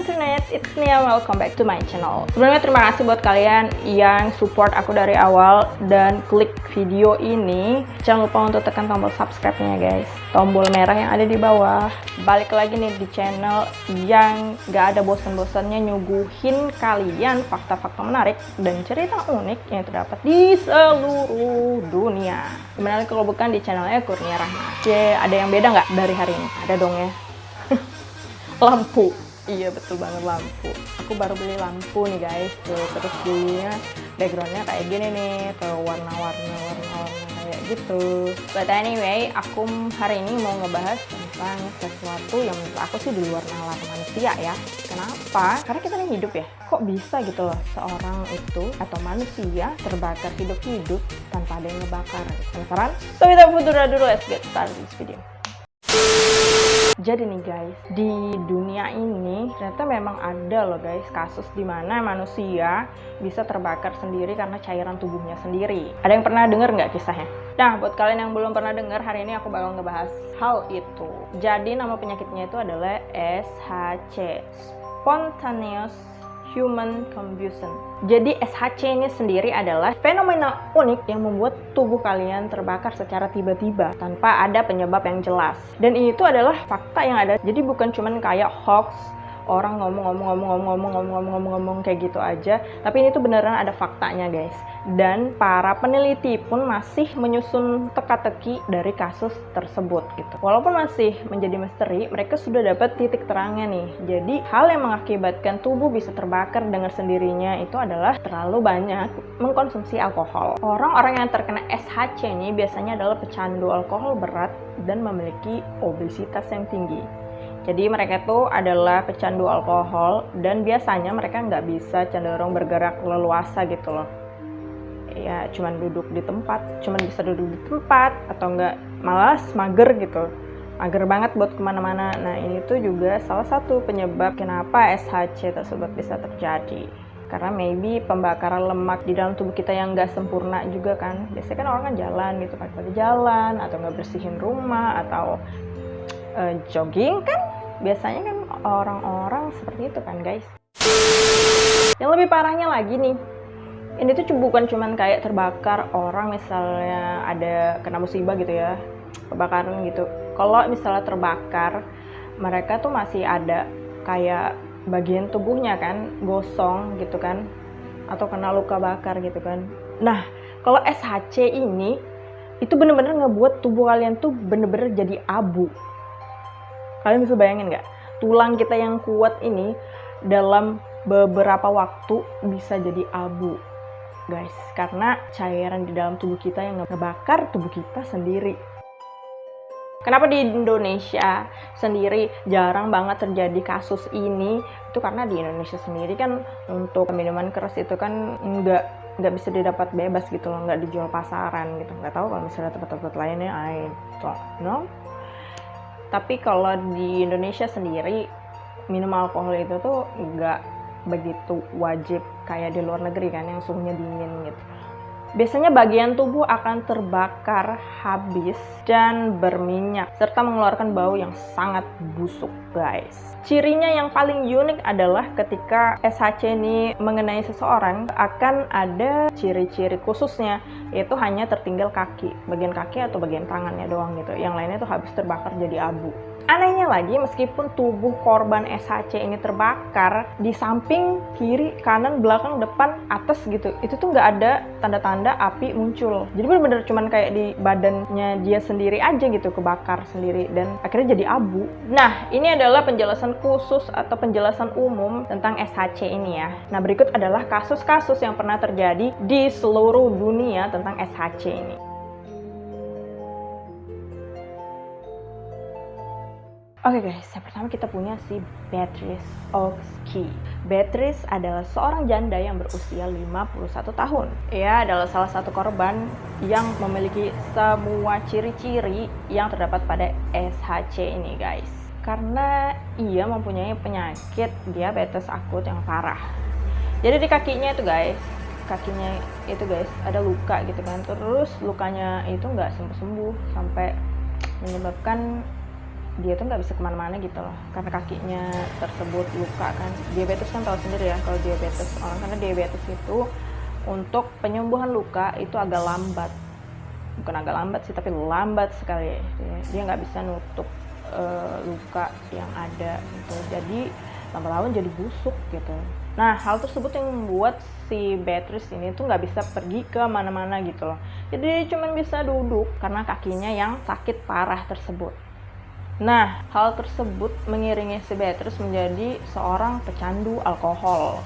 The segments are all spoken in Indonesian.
internet, it's Nia, welcome back to my channel. Sebelumnya terima kasih buat kalian yang support aku dari awal dan klik video ini. Jangan lupa untuk tekan tombol subscribe-nya guys. Tombol merah yang ada di bawah. Balik lagi nih di channel yang gak ada bosan-bosannya nyuguhin kalian fakta-fakta menarik dan cerita unik yang terdapat di seluruh dunia. Gimana kalau bukan di channelnya Kurnia Rahma? Oke, ada yang beda nggak dari hari ini? Ada dong ya. Lampu iya betul banget lampu. Aku baru beli lampu nih guys. Tuh terus belinya backgroundnya kayak gini nih tuh warna-warna warna-warna kayak gitu. But anyway aku hari ini mau ngebahas tentang sesuatu yang menurut aku sih di luar nalar manusia ya. Kenapa? Karena kita ini hidup ya. Kok bisa gitu loh seorang itu atau manusia terbakar hidup-hidup tanpa ada yang ngebakar? Penasaran? So without further ado let's get started this video jadi nih guys, di dunia ini ternyata memang ada loh guys kasus di mana manusia bisa terbakar sendiri karena cairan tubuhnya sendiri. Ada yang pernah denger nggak kisahnya? Nah, buat kalian yang belum pernah denger, hari ini aku bakal ngebahas hal itu. Jadi nama penyakitnya itu adalah SHC, Spontaneous human combustion. Jadi SHC ini sendiri adalah fenomena unik yang membuat tubuh kalian terbakar secara tiba-tiba tanpa ada penyebab yang jelas. Dan itu adalah fakta yang ada. Jadi bukan cuman kayak hoax orang ngomong-ngomong-ngomong-ngomong-ngomong-ngomong-ngomong kayak gitu aja tapi ini tuh beneran ada faktanya guys dan para peneliti pun masih menyusun teka-teki dari kasus tersebut gitu walaupun masih menjadi misteri mereka sudah dapat titik terangnya nih jadi hal yang mengakibatkan tubuh bisa terbakar dengan sendirinya itu adalah terlalu banyak mengkonsumsi alkohol orang-orang yang terkena SHC ini biasanya adalah pecandu alkohol berat dan memiliki obesitas yang tinggi jadi mereka itu adalah pecandu alkohol dan biasanya mereka nggak bisa cenderung bergerak leluasa gitu loh. Ya cuman duduk di tempat, cuman bisa duduk di tempat atau nggak malas mager gitu. Mager banget buat ke mana-mana. Nah ini tuh juga salah satu penyebab kenapa SHC tersebut bisa terjadi karena maybe pembakaran lemak di dalam tubuh kita yang nggak sempurna juga kan biasanya kan orang kan jalan gitu pada jalan atau nggak bersihin rumah atau uh, jogging kan biasanya kan orang-orang seperti itu kan guys. Yang lebih parahnya lagi nih ini tuh bukan cuman kayak terbakar orang misalnya ada kena musibah gitu ya kebakaran gitu. Kalau misalnya terbakar mereka tuh masih ada kayak bagian tubuhnya kan gosong gitu kan atau kena luka bakar gitu kan. Nah kalau SHC ini itu bener-bener ngebuat tubuh kalian tuh bener-bener jadi abu Kalian bisa bayangin nggak? Tulang kita yang kuat ini dalam beberapa waktu bisa jadi abu guys karena cairan di dalam tubuh kita yang ngebakar tubuh kita sendiri Kenapa di Indonesia sendiri jarang banget terjadi kasus ini? Itu karena di Indonesia sendiri kan untuk minuman keras itu kan nggak nggak bisa didapat bebas gitu loh, nggak dijual pasaran gitu. Nggak tahu kalau misalnya tempat-tempat lainnya, I don't know tapi kalau di Indonesia sendiri minum alkohol itu tuh nggak begitu wajib kayak di luar negeri kan yang suhunya dingin gitu Biasanya bagian tubuh akan terbakar habis dan berminyak serta mengeluarkan bau yang sangat busuk guys. Cirinya yang paling unik adalah ketika SHC ini mengenai seseorang akan ada ciri-ciri khususnya yaitu hanya tertinggal kaki, bagian kaki atau bagian tangannya doang gitu. Yang lainnya tuh habis terbakar jadi abu. Anehnya lagi, meskipun tubuh korban SHC ini terbakar, di samping, kiri, kanan, belakang, depan, atas gitu, itu tuh nggak ada tanda-tanda api muncul. Jadi bener-bener cuman kayak di badannya dia sendiri aja gitu, kebakar sendiri, dan akhirnya jadi abu. Nah, ini adalah penjelasan khusus atau penjelasan umum tentang SHC ini ya. Nah, berikut adalah kasus-kasus yang pernah terjadi di seluruh dunia tentang SHC ini. Oke okay guys, yang pertama kita punya si Beatrice Oxkey. Beatrice adalah seorang janda yang berusia 51 tahun. Ia adalah salah satu korban yang memiliki semua ciri-ciri yang terdapat pada SHC ini guys. Karena ia mempunyai penyakit diabetes akut yang parah. Jadi di kakinya itu guys, kakinya itu guys ada luka gitu kan. Terus lukanya itu nggak sembuh-sembuh sampai menyebabkan dia tuh nggak bisa ke mana-mana gitu loh. Karena kakinya tersebut luka kan. Diabetes kan tahu sendiri ya kalau diabetes. Orang karena diabetes itu untuk penyembuhan luka itu agak lambat. Bukan agak lambat sih tapi lambat sekali. Dia nggak bisa nutup uh, luka yang ada gitu. Jadi lama-lama jadi busuk gitu. Nah hal tersebut yang membuat si Beatrice ini tuh nggak bisa pergi ke mana-mana gitu loh. Jadi cuma bisa duduk karena kakinya yang sakit parah tersebut Nah, hal tersebut mengiringi si Beatrice menjadi seorang pecandu alkohol,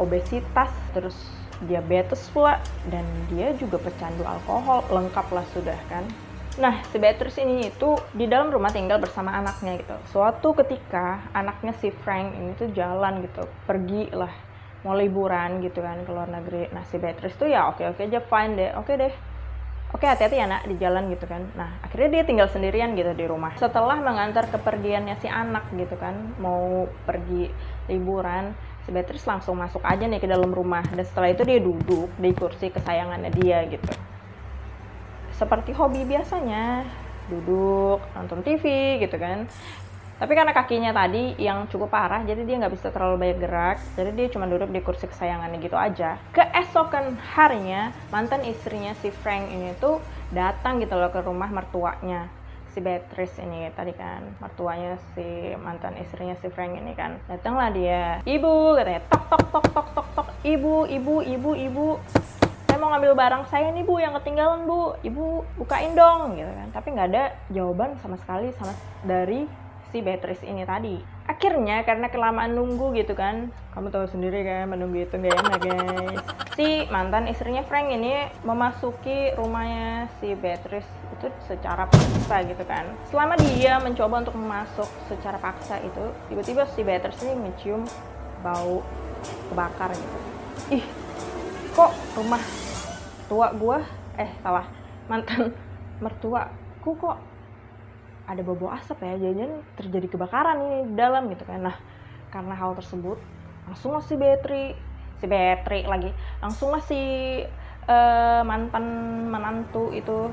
obesitas, terus diabetes pula, dan dia juga pecandu alkohol, lengkap lah sudah kan. Nah, si Beatrice ini itu di dalam rumah tinggal bersama anaknya gitu. Suatu ketika anaknya si Frank ini tuh jalan gitu, pergi lah mau liburan gitu kan ke luar negeri. Nah, si Beatrice tuh ya oke-oke aja fine deh, oke deh. Oke hati-hati ya nak di jalan gitu kan. Nah akhirnya dia tinggal sendirian gitu di rumah. Setelah mengantar kepergiannya si anak gitu kan, mau pergi liburan, si Beatrice langsung masuk aja nih ke dalam rumah. Dan setelah itu dia duduk di kursi kesayangannya dia gitu seperti hobi biasanya duduk nonton TV gitu kan tapi karena kakinya tadi yang cukup parah jadi dia nggak bisa terlalu banyak gerak. Jadi dia cuma duduk di kursi kesayangannya gitu aja. Keesokan harinya mantan istrinya si Frank ini tuh datang gitu loh ke rumah mertuanya si Beatrice ini tadi kan. Mertuanya si mantan istrinya si Frank ini kan. Datanglah dia. Ibu katanya tok tok tok tok tok tok. Ibu ibu ibu ibu. Mau ngambil barang saya nih bu yang ketinggalan bu. Ibu bukain dong gitu kan. Tapi nggak ada jawaban sama sekali sama dari si Beatrice ini tadi. Akhirnya karena kelamaan nunggu gitu kan kamu tahu sendiri kan menunggu itu gak enak guys. Si mantan istrinya Frank ini memasuki rumahnya si Beatrice itu secara paksa gitu kan. Selama dia mencoba untuk masuk secara paksa itu tiba-tiba si Beatrice ini mencium bau kebakar gitu. Ih kok rumah mertua gue eh salah mantan mertuaku kok ada bobo asap ya jangan terjadi kebakaran ini di dalam gitu kan. Nah karena hal tersebut langsung si Betri si Betri lagi langsung si uh, mantan menantu itu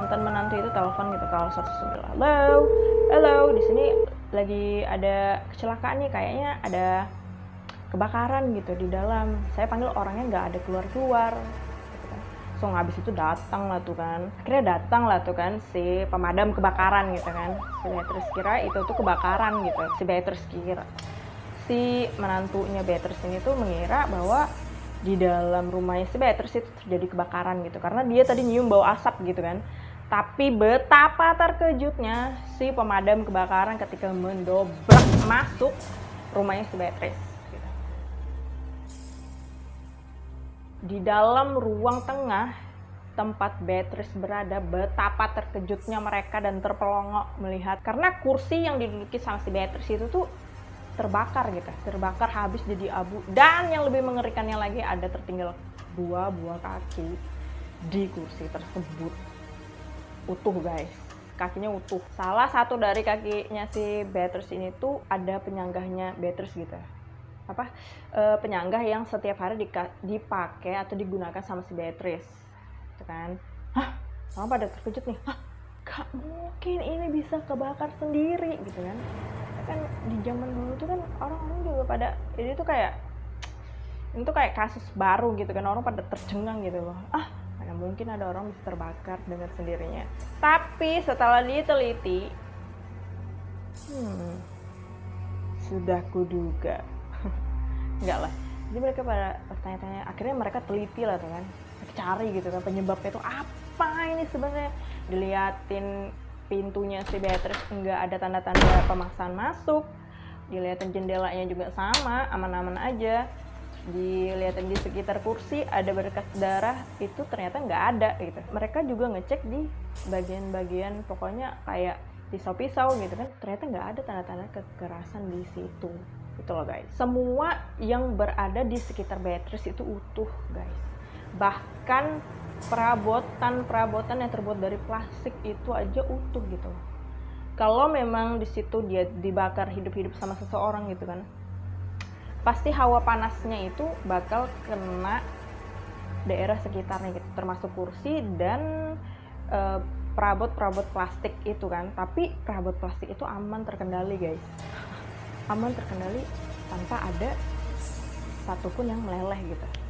mantan menantu itu telepon gitu kalau satu halo halo di sini lagi ada kecelakaan nih kayaknya ada kebakaran gitu di dalam. Saya panggil orangnya nggak ada keluar keluar so habis itu datang lah tuh kan. Akhirnya datang lah tuh kan si pemadam kebakaran gitu kan. Si Beatrice kira itu tuh kebakaran gitu. Si Beatrice kira. Si menantunya Beatrice ini tuh mengira bahwa di dalam rumahnya si Beatrice itu terjadi kebakaran gitu. Karena dia tadi nyium bau asap gitu kan. Tapi betapa terkejutnya si pemadam kebakaran ketika mendobrak masuk rumahnya si Beatrice di dalam ruang tengah tempat Beatrice berada betapa terkejutnya mereka dan terpelongok melihat. Karena kursi yang diduduki sama si Beatrice itu tuh terbakar gitu terbakar habis jadi abu. Dan yang lebih mengerikannya lagi ada tertinggal dua buah kaki di kursi tersebut. Utuh guys. Kakinya utuh. Salah satu dari kakinya si Beatrice ini tuh ada penyanggahnya Beatrice gitu apa e, penyanggah yang setiap hari dipakai atau digunakan sama si Beatrice gitu kan. Hah? Sama pada terkejut nih? Hah? Gak mungkin ini bisa kebakar sendiri gitu kan. Kan di zaman dulu tuh kan orang-orang juga pada ini tuh kayak itu kayak kasus baru gitu kan orang pada tercengang gitu loh. Ah mana mungkin ada orang bisa terbakar dengan sendirinya. Tapi setelah diteliti hmm, sudah kuduga enggak lah. Jadi mereka pada tanya-tanya akhirnya mereka teliti lah tuh kan. Cari gitu kan penyebabnya itu apa ini sebenarnya. Diliatin pintunya si Beatrice enggak ada tanda-tanda pemaksaan masuk. Dilihatin jendelanya juga sama aman-aman aja. Dilihatin di sekitar kursi ada berkas darah itu ternyata nggak ada gitu. Mereka juga ngecek di bagian-bagian pokoknya kayak pisau-pisau gitu kan. Ternyata nggak ada tanda-tanda kekerasan di situ itu loh guys. Semua yang berada di sekitar Beatrice itu utuh guys. Bahkan perabotan-perabotan yang terbuat dari plastik itu aja utuh gitu kalau memang di situ dia dibakar hidup-hidup sama seseorang gitu kan pasti hawa panasnya itu bakal kena daerah sekitarnya gitu termasuk kursi dan uh, perabot-perabot plastik itu kan. Tapi perabot plastik itu aman terkendali guys aman terkendali tanpa ada satupun yang meleleh gitu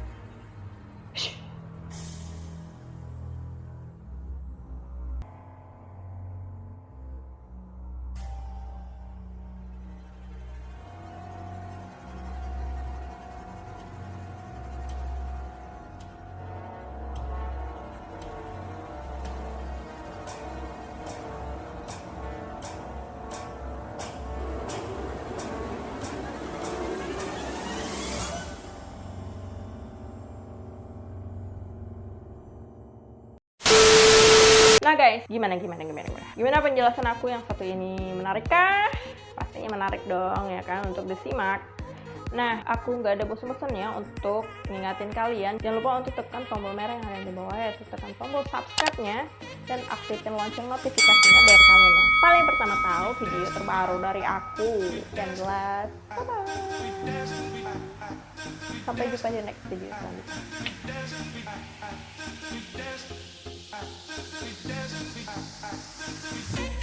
guys, gimana gimana gimana gimana? Gimana penjelasan aku yang satu ini menarik kah? Pastinya menarik dong ya kan untuk disimak. Nah, aku nggak ada bosan-bosannya untuk ngingatin kalian. Jangan lupa untuk tekan tombol merah yang ada di bawah ya, tekan tombol subscribe-nya dan aktifkan lonceng notifikasinya biar kalian yang paling pertama tahu video terbaru dari aku. Dan jelas, bye bye. Sampai jumpa di next video selanjutnya. We dancing, we dancing, we dancing.